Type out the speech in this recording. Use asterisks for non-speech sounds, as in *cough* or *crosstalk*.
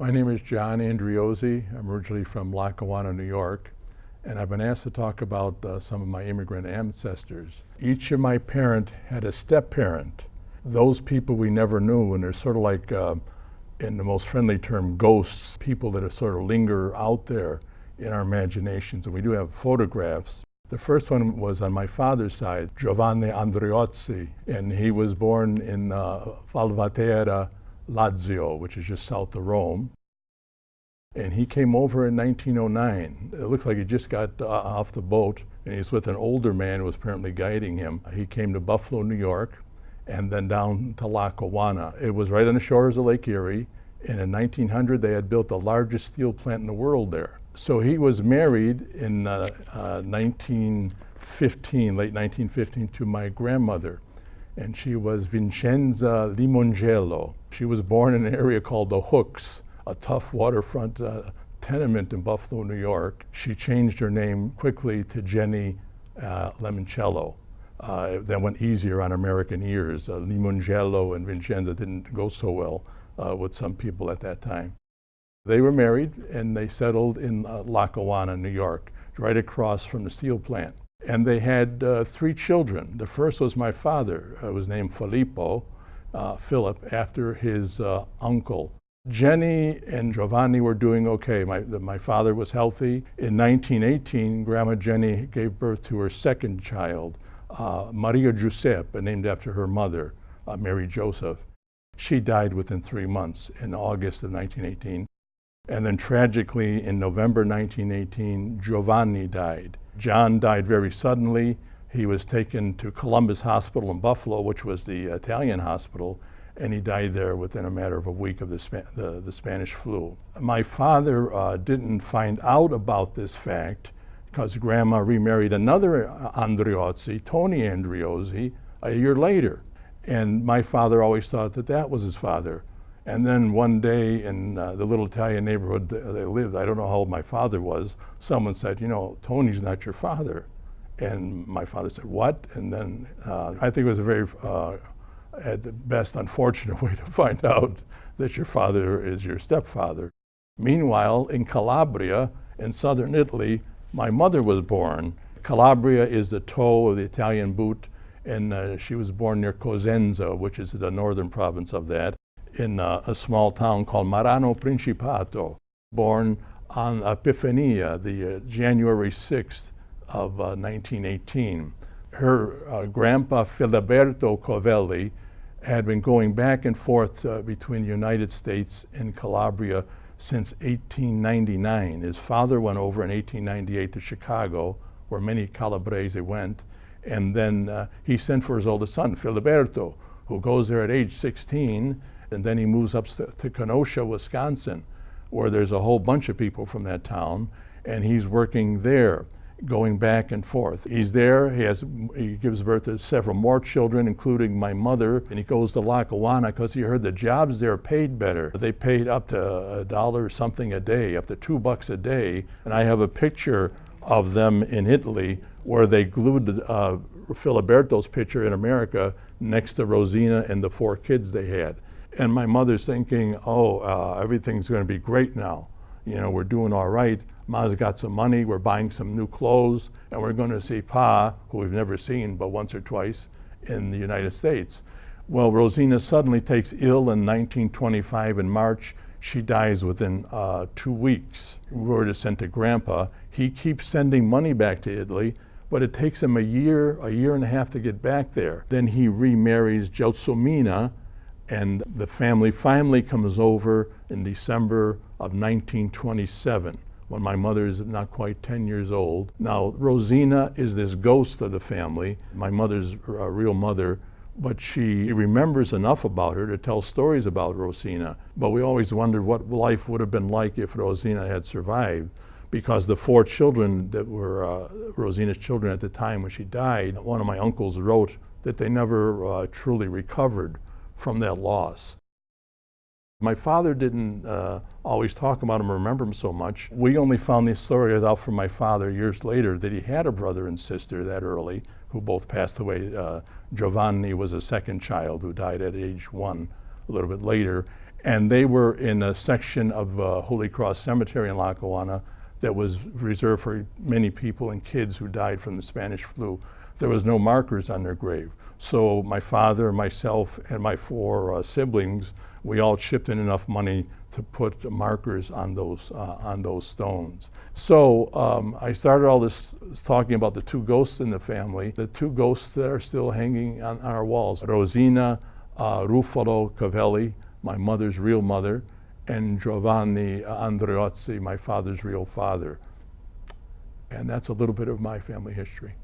My name is John Andriozzi. I'm originally from Lackawanna, New York, and I've been asked to talk about uh, some of my immigrant ancestors. Each of my parent had a step-parent. Those people we never knew, and they're sort of like, uh, in the most friendly term, ghosts, people that are sort of linger out there in our imaginations, and we do have photographs. The first one was on my father's side, Giovanni Andriozzi, and he was born in uh, Valvatera, Lazio, which is just south of Rome. And he came over in 1909. It looks like he just got uh, off the boat, and he's with an older man who was apparently guiding him. He came to Buffalo, New York, and then down to Lackawanna. It was right on the shores of Lake Erie, and in 1900 they had built the largest steel plant in the world there. So he was married in uh, uh, 1915, late 1915, to my grandmother and she was Vincenza Limongello. She was born in an area called the Hooks, a tough waterfront uh, tenement in Buffalo, New York. She changed her name quickly to Jenny uh, Limongello. Uh, that went easier on American ears. Uh, Limongello and Vincenza didn't go so well uh, with some people at that time. They were married and they settled in uh, Lackawanna, New York, right across from the steel plant. And they had uh, three children. The first was my father, uh, was named Filippo, uh, Philip, after his uh, uncle. Jenny and Giovanni were doing okay. My, the, my father was healthy. In 1918, Grandma Jenny gave birth to her second child, uh, Maria Giuseppe, named after her mother, uh, Mary Joseph. She died within three months in August of 1918. And then tragically, in November 1918, Giovanni died. John died very suddenly. He was taken to Columbus Hospital in Buffalo, which was the Italian hospital, and he died there within a matter of a week of the, the, the, Spanish flu. My father uh, didn't find out about this fact because Grandma remarried another Andriozzi, Tony Andriozzi, a year later. And my father always thought that that was his father. And then one day in uh, the little Italian neighborhood they lived, I don't know how old my father was, someone said, you know, Tony's not your father. And my father said, what? And then uh, I think it was a very, uh, at the best, unfortunate *laughs* way to find out that your father is your stepfather. Meanwhile, in Calabria, in southern Italy, my mother was born. Calabria is the toe of the Italian boot, and uh, she was born near Cosenza, which is the northern province of that in uh, a small town called Marano Principato, born on Epifania, the uh, January 6th of uh, 1918. Her uh, grandpa Filiberto Covelli had been going back and forth uh, between the United States and Calabria since 1899. His father went over in 1898 to Chicago, where many Calabrese went, and then uh, he sent for his oldest son, Filiberto, who goes there at age 16 and then he moves up to Kenosha, Wisconsin, where there's a whole bunch of people from that town, and he's working there, going back and forth. He's there, he, has, he gives birth to several more children, including my mother, and he goes to Lackawanna because he heard the jobs there paid better. They paid up to a dollar something a day, up to two bucks a day, and I have a picture of them in Italy where they glued uh, Filiberto's picture in America next to Rosina and the four kids they had. And my mother's thinking, oh, uh, everything's going to be great now. You know, we're doing all right. Ma's got some money. We're buying some new clothes. And we're going to see Pa, who we've never seen but once or twice in the United States. Well, Rosina suddenly takes ill in 1925 in March. She dies within uh, two weeks. Word is sent to Grandpa. He keeps sending money back to Italy, but it takes him a year, a year and a half to get back there. Then he remarries Gelsomina, and the family finally comes over in December of 1927 when my mother is not quite 10 years old. Now, Rosina is this ghost of the family, my mother's uh, real mother, but she remembers enough about her to tell stories about Rosina. But we always wondered what life would have been like if Rosina had survived because the four children that were uh, Rosina's children at the time when she died, one of my uncles wrote that they never uh, truly recovered from that loss. My father didn't uh, always talk about him or remember him so much. We only found these stories out from my father years later that he had a brother and sister that early who both passed away. Uh, Giovanni was a second child who died at age one a little bit later. And they were in a section of uh, Holy Cross Cemetery in Lackawanna that was reserved for many people and kids who died from the Spanish flu. There was no markers on their grave. So my father, myself, and my four uh, siblings, we all chipped in enough money to put markers on those, uh, on those stones. So um, I started all this talking about the two ghosts in the family, the two ghosts that are still hanging on, our walls. Rosina uh, Ruffalo Covelli, my mother's real mother, and Giovanni Andriozzi, my father's real father. And that's a little bit of my family history.